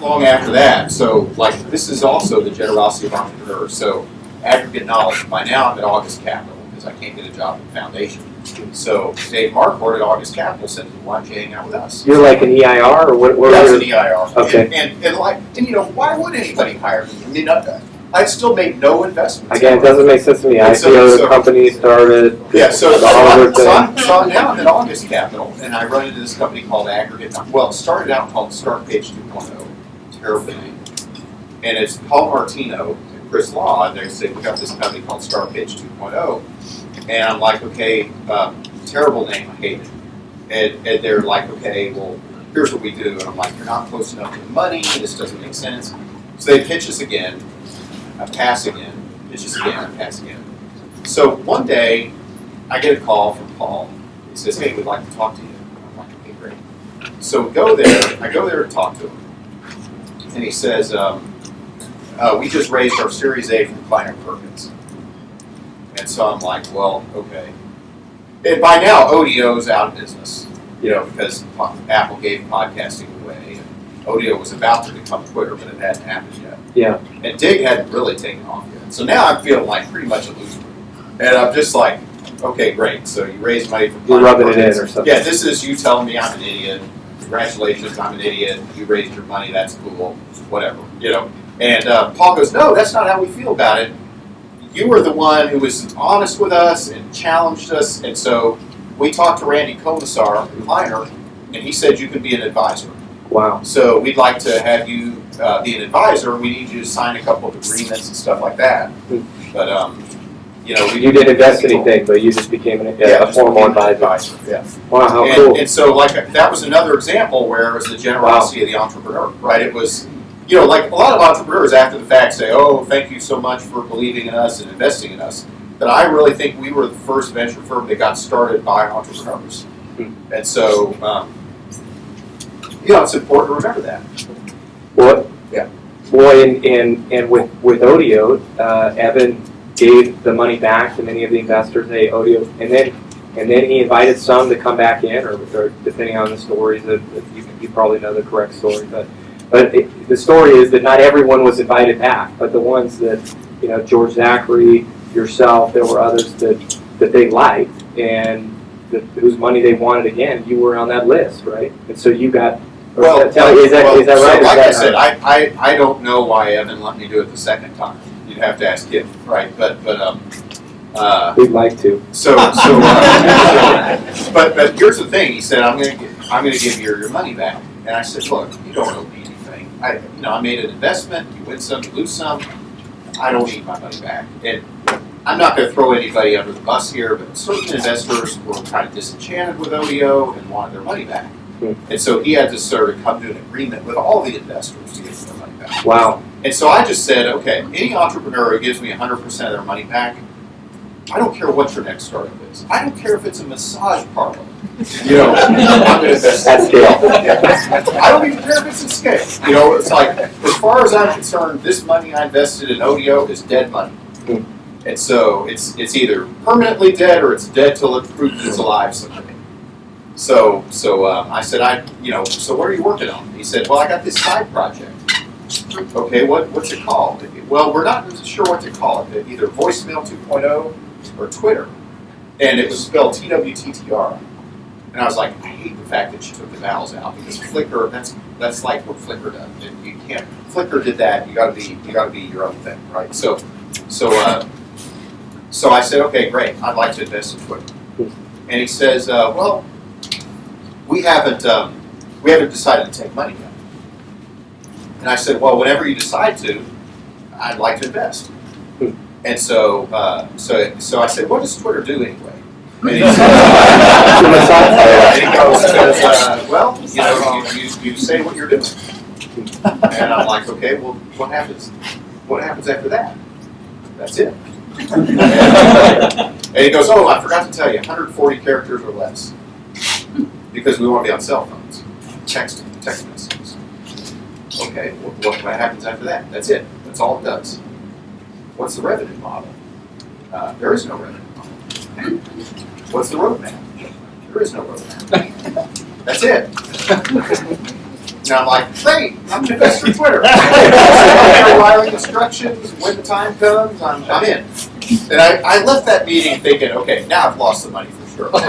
long after that, so like, this is also the generosity of entrepreneurs, so aggregate knowledge, by now I'm at August Capital, because I can't get a job at the foundation. So Dave Marquardt at August Capital said, why don't you hang out with us? You're like an EIR or what? what That's an EIR. Okay. And, and, and like, and you know, why would anybody hire me? I mean, I, I'd still made no investments. Again, it doesn't make sense to me. I so- IPO, so- the company started. Yeah, so, so, I'm- so. I'm, so now I'm at August Capital, and I run into this company called Aggregate. Well, it started out called Start Page 2.0, name. And it's Paul Martino and Chris Law, and they say, we got this company called Start Page 2.0. And I'm like, okay, um, terrible name, I hate it. And, and they're like, okay, well, here's what we do. And I'm like, you're not close enough to the money, this doesn't make sense. So they pitch us again, I pass again, pitch us again, I pass again. So one day, I get a call from Paul. He says, "Hey, we'd like to talk to you." I'm like, "Okay, great." So go there. I go there to talk to him, and he says, um, uh, "We just raised our Series A from Kleiner Perkins." And so I'm like, "Well, okay." And by now, Odeo's out of business, you know, because Apple gave podcasting away, and Odeo was about to become Twitter, but it hadn't happened yet. Yeah. And Digg hadn't really taken off yet. So now I'm feeling like pretty much a loser. And I'm just like, okay, great. So you raised money from You're rubbing it in Perkins. or something. Yeah, this is you telling me I'm an idiot. Congratulations, I'm an idiot. You raised your money. That's cool. Whatever, you know. And uh, Paul goes, no, that's not how we feel about it. You were the one who was honest with us and challenged us. And so we talked to Randy Komisar, Kleiner, and he said you could be an advisor. Wow. So we'd like to have you uh, be an advisor. We need you to sign a couple of agreements and stuff like that. But um, you know, we You didn't invest anything, but you just became an, Yeah, a formal advisor. Yeah. Wow, how and, cool. and so like that was another example where it was the generosity of the entrepreneur, right? It was, you know, like a lot of entrepreneurs after the fact say, "Oh, thank you so much for believing in us and investing in us." But I really think we were the first venture firm that got started by entrepreneurs, Hmm. and so um, you know it's important to remember that. Well, Yeah. Well, and, and, and with, with Odeo, uh, Evan gave the money back to many of the investors, hey, Odeo, and then, and then he invited some to come back in, or, or depending on the stories, that you, you probably know the correct story, but, but it, the story is that not everyone was invited back, but the ones that, you know, George Zachary, yourself, there were others that, that they liked, and that, whose money they wanted again, you were on that list, right? And so you got, Well, is that, well, is that so right? Is like that- I said, I, I, I don't know why Evan let me do it the second time. You'd have to ask him, right? But but um, uh, We'd like to. so so, uh, so but but here's the thing. He said, I'm gonna gi- I'm gonna give you your money back. And I said, look, you don't owe me anything. I you know I made an investment. You win some, you lose some. I don't need my money back. And I'm not going to throw anybody under the bus here, but certain investors were kind of disenchanted with Odeo and wanted their money back. Hmm. And so he had to sort of come to an agreement with all the investors to get their money. Wow. And so I just said, okay, any entrepreneur who gives me 100% of their money back, I don't care what your next startup is. I don't care if it's a massage parlor. You know, I'm going to invest. At scale. I don't even care if it's a scale. You know, it's like, as far as I'm concerned, this money I invested in Odeo is dead money. Hmm. And so it's it's either permanently dead or it's dead till it proves it's alive someday. So so um, I said I you know so what are you working on? He said, well I got this side project. Okay, what what's it called? Well, we're not sure what to call it. Either voicemail 2.0 or Twitter, and it was spelled T W T T R. And I was like, I hate the fact that you took the vowels out because Flickr, that's that's like what Flickr does. You can't. Flickr did that. You got to be you got to be your own thing, right? So, so uh, so I said, okay, great. I'd like to invest in Twitter. And he says, uh, well, we haven't um, we haven't decided to take money yet. And I said, well, whenever you decide to, I'd like to invest. And so uh, so so I said, what does Twitter do anyway? And he said, and he goes, says, uh, well, you know, you, you, you say what you're doing. And I'm like, okay, well, what happens? What happens after that? That's it. And he goes, oh, I forgot to tell you, 140 characters or less, because we want to be on cell phones, texting, text messages. Okay, what, what, happens after that? That's it. That's all it does. What's the revenue model? Uh, there is no revenue model. What's the roadmap? There is no roadmap. That's it. And I'm like, great, I'm an investor in Twitter. I'm filing instructions, when the time comes, I'm, I'm in. And I, I left that meeting thinking, okay, now I've lost the money for sure.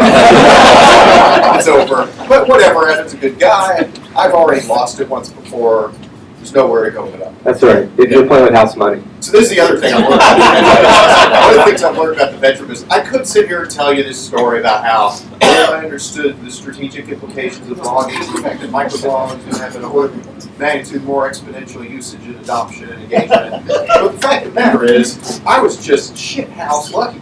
It's over, but whatever, Evan's a good guy, I've already lost it once before, there's nowhere to go but up. That's right. If you're playing with house money. So this is the other thing I learned about the venture business. One of the things I've learned about the venture is I could sit here and tell you this story about how I understood the strategic implications of blogging, the fact that microblogs and have an order of magnitude more exponential usage and adoption and engagement. But the fact of the matter is, I was just shit house lucky,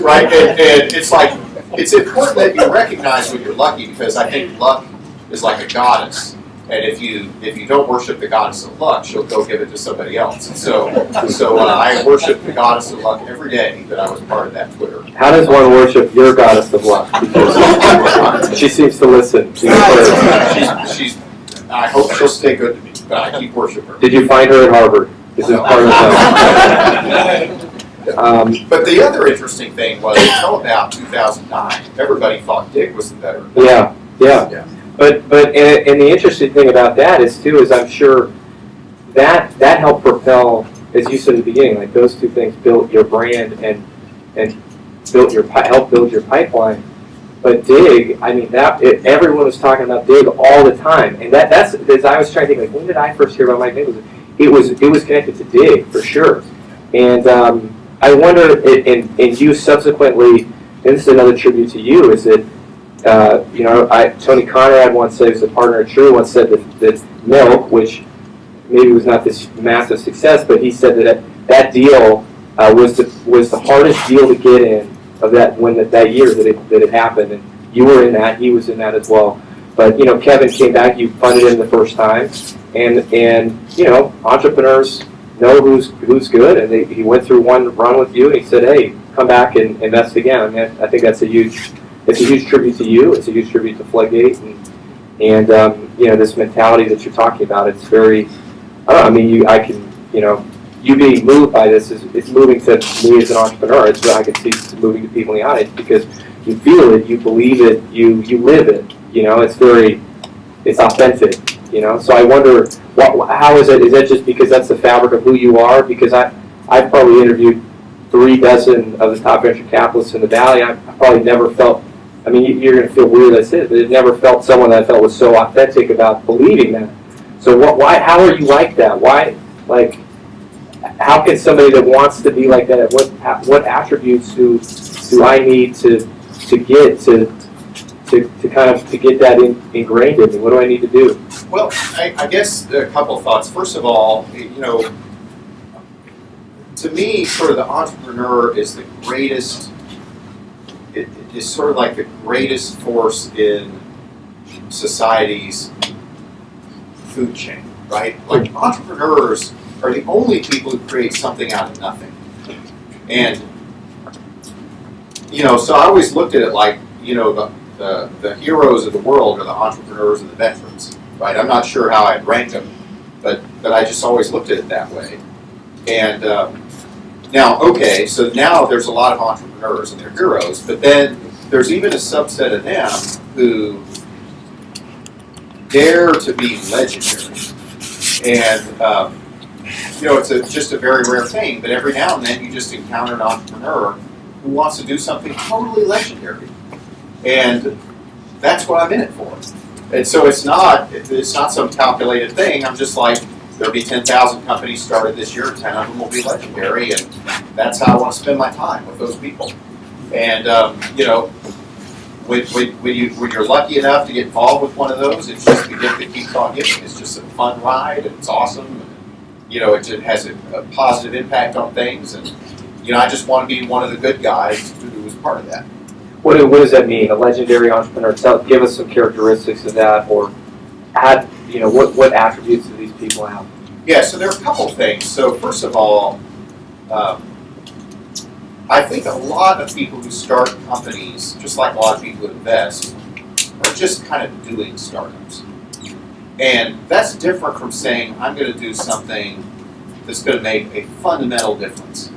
right? And, and it's like, it's important that you recognize when you're lucky because I think luck is like a goddess. And if you if you don't worship the goddess of luck, she'll go give it to somebody else. And so so uh, I worship the goddess of luck every day that I was part of that Twitter. How does one worship your goddess of luck? She seems to listen. to your she's, she's I hope she'll stay good to me, but I keep worshiping her. Did you find her at Harvard? Is it part of the? Um, But the other interesting thing was until about 2009, everybody thought Digg was the better. yeah, yeah. Yeah. But but and, and the interesting thing about that is too is I'm sure that that helped propel, as you said at the beginning, like those two things built your brand and and built your help build your pipeline. But Digg, I mean that it, everyone was talking about Digg all the time, and that that's as I was trying to think like when did I first hear about Mike Nichols? It was it was connected to Digg for sure, and um, I wonder and, and you subsequently, and this is another tribute to you, is that uh, you know, I, Tony Conrad once said, who's a partner at True, once said that, that Milk, which maybe was not this massive success, but he said that that deal uh, was the was the hardest deal to get in of that when that, that year that it that it happened, and you were in that, he was in that as well. But you know, Kevin came back, you funded him the first time, and and you know, entrepreneurs know who's who's good, and they, he went through one run with you, and he said, hey, come back and invest again. I mean, I think that's a huge it's a huge tribute to you. It's a huge tribute to Floodgate, and and um, you know this mentality that you're talking about. It's very. I don't know. I mean, you. I can. You know, you being moved by this is it's moving to me as an entrepreneur. It's what I can see moving to people in the audience because you feel it, you believe it, you you live it. You know, it's very, it's authentic. You know, so I wonder what how is it? Is that just because that's the fabric of who you are? Because I I've probably interviewed three dozen of the top venture capitalists in the valley. I, I probably never felt I mean, you- you're going to feel weird as it, but it never felt someone that I felt was so authentic about believing that. So what? Why? How are you like that? Why? Like, how can somebody that wants to be like that? What? What attributes do do I need to to get to to, to kind of to get that in, ingrained in me? What do I need to do? Well, I, I guess a couple thoughts. First of all, you know, to me, sort of the entrepreneur is the greatest. Is sort of like the greatest force in society's food chain, right? Like entrepreneurs are the only people who create something out of nothing, and you know, so I always looked at it like you know the the, the heroes of the world are the entrepreneurs and the veterans, right? I'm not sure how I'd rank them, but but I just always looked at it that way. And um, now, okay, so now there's a lot of entrepreneurs and they're heroes, but then there's even a subset of them who dare to be legendary. And um, you know, it's a, just a very rare thing, but every now and then you just encounter an entrepreneur who wants to do something totally legendary. And that's what I'm in it for. And so it's not it's not some calculated thing. I'm just like there'll be 10,000 companies started this year. 10 of them will be legendary, and that's how I want to spend my time with those people. And um, you know, when, when, when you when you're lucky enough to get involved with one of those, it's just the gift that keeps on giving. It's just a fun ride, and it's awesome. And, you know, it just has a, a positive impact on things, and you know, I just want to be one of the good guys who was part of that. What, what does that mean? A legendary entrepreneur? Tell, give us some characteristics of that, or add, you know, what, what attributes do these people have? Yeah, so there are a couple things. So first of all, um, I think a lot of people who start companies, just like a lot of people who invest, are just kind of doing startups. And that's different from saying, I'm going to do something that's going to make a fundamental difference.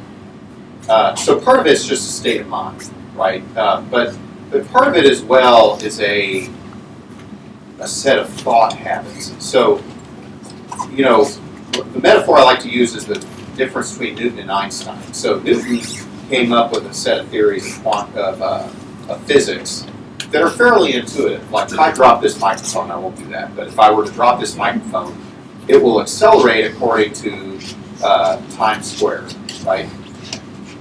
Uh, so part of it's just a state of mind, right? Uh, but, but part of it as well is a a set of thought habits. So, you know, the metaphor I like to use is the difference between Newton and Einstein. So Newton came up with a set of theories of, quant- of, uh, of physics that are fairly intuitive. Like if I drop this microphone, I won't do that, but if I were to drop this microphone, it will accelerate according to uh, times squared, right?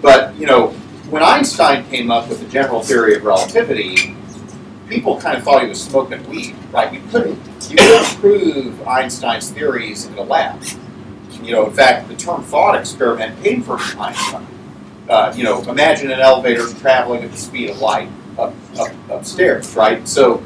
But you know, when Einstein came up with the general theory of relativity, people kind of thought he was smoking weed, right? You couldn't you couldn't prove Einstein's theories in a lab. You know, in fact, the term thought experiment came from Einstein. Uh, you know, imagine an elevator traveling at the speed of light up, up upstairs, right? So,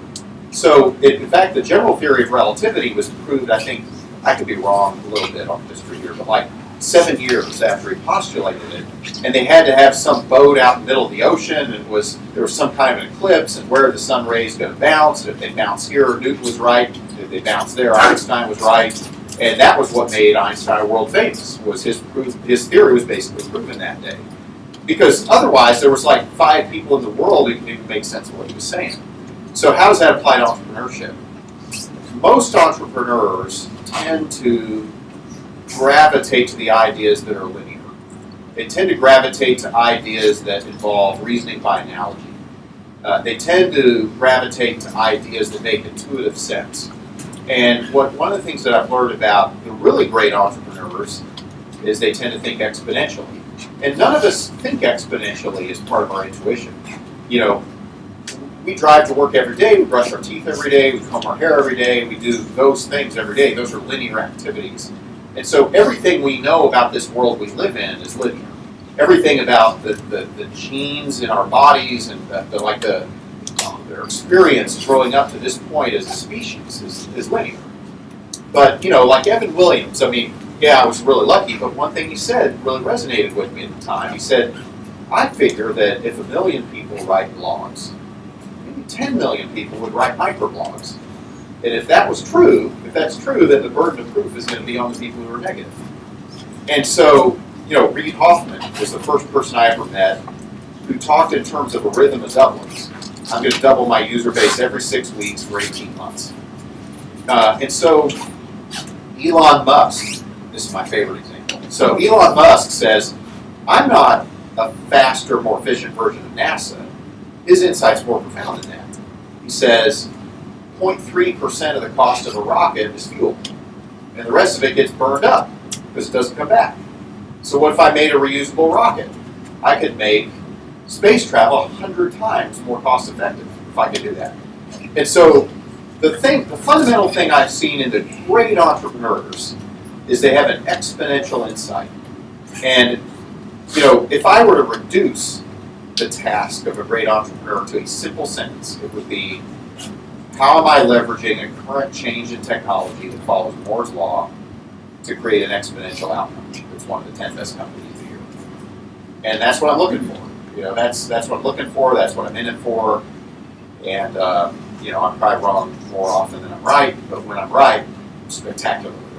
so it, in fact, the general theory of relativity was proved. I think I could be wrong a little bit on history here, but like seven years after he postulated it, and they had to have some boat out in the middle of the ocean, and was there was some kind of eclipse, and where the sun rays going to bounce, and if they bounce here, Newton was right. If they bounce there, Einstein was right, and that was what made Einstein world famous. Was his proof? His theory was basically proven that day, because otherwise there was like five people in the world who could even make sense of what he was saying. So how does that apply to entrepreneurship? Most entrepreneurs tend to gravitate to the ideas that are linear. They tend to gravitate to ideas that involve reasoning by analogy. Uh, they tend to gravitate to ideas that make intuitive sense. And what one of the things that I've learned about the really great entrepreneurs is they tend to think exponentially. And none of us think exponentially as part of our intuition. You know, we drive to work every day, we brush our teeth every day, we comb our hair every day, we do those things every day. Those are linear activities. And so everything we know about this world we live in is linear. Everything about the, the, the genes in our bodies and the, the like the um, their experience growing up to this point as a species is, is linear. But you know, like Evan Williams, I mean, yeah, I was really lucky, but one thing he said really resonated with me at the time. He said, I figure that if a million people write blogs, maybe 10 million people would write microblogs. And if that was true, if that's true, then the burden of proof is going to be on the people who are negative. And so, you know, Reid Hoffman was the first person I ever met who talked in terms of a rhythm of doublings. I'm going to double my user base every six weeks for 18 months. Uh, and so, Elon Musk, this is my favorite example. So, Elon Musk says, I'm not a faster, more efficient version of NASA. His insight's more profound than that. He says, 0.3% of the cost of a rocket is fuel. And the rest of it gets burned up because it doesn't come back. So what if I made a reusable rocket? I could make space travel 100 times more cost effective if I could do that. And so the thing, the fundamental thing I've seen in the great entrepreneurs is they have an exponential insight. And you know, if I were to reduce the task of a great entrepreneur to a simple sentence, it would be how am I leveraging a current change in technology that follows Moore's law to create an exponential outcome? It's one of the 10 best companies a year. And that's what I'm looking for. You know, that's that's what I'm looking for, that's what I'm in it for. And uh, you know, I'm probably wrong more often than I'm right, but when I'm right, spectacularly.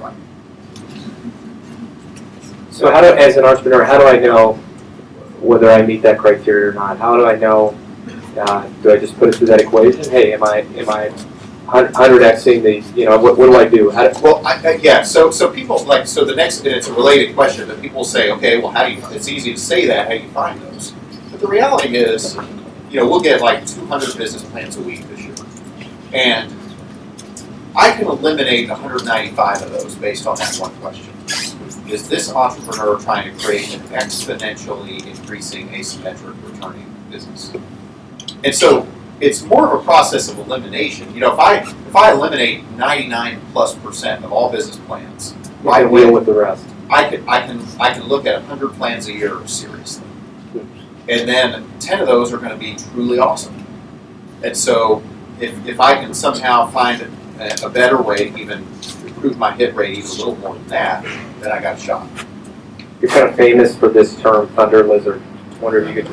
So how do, as an entrepreneur, how do I know whether I meet that criteria or not? How do I know, uh, do I just put it through that equation? Hey, am I, am I hundred Xing the, you know, what, what do I do? Do, Well, I, I, yeah. So, so people like so the next, and it's a related question, but people say, okay, well, how do you? It's easy to say that. How do you find those? But the reality is, you know, we'll get like 200 business plans a week this year, and I can eliminate 195 of those based on that one question. Is this entrepreneur trying to create an exponentially increasing asymmetric returning business? And so it's more of a process of elimination. You know, if I if I eliminate 99 plus percent of all business plans, I right can deal away, with the rest? I can I can I can look at 100 plans a year seriously, and then 10 of those are going to be truly awesome. And so, if if I can somehow find a, a better way to even my hit rate even a little more than that, then I got shot. You're kind of famous for this term, thunder lizard. Wonder if you could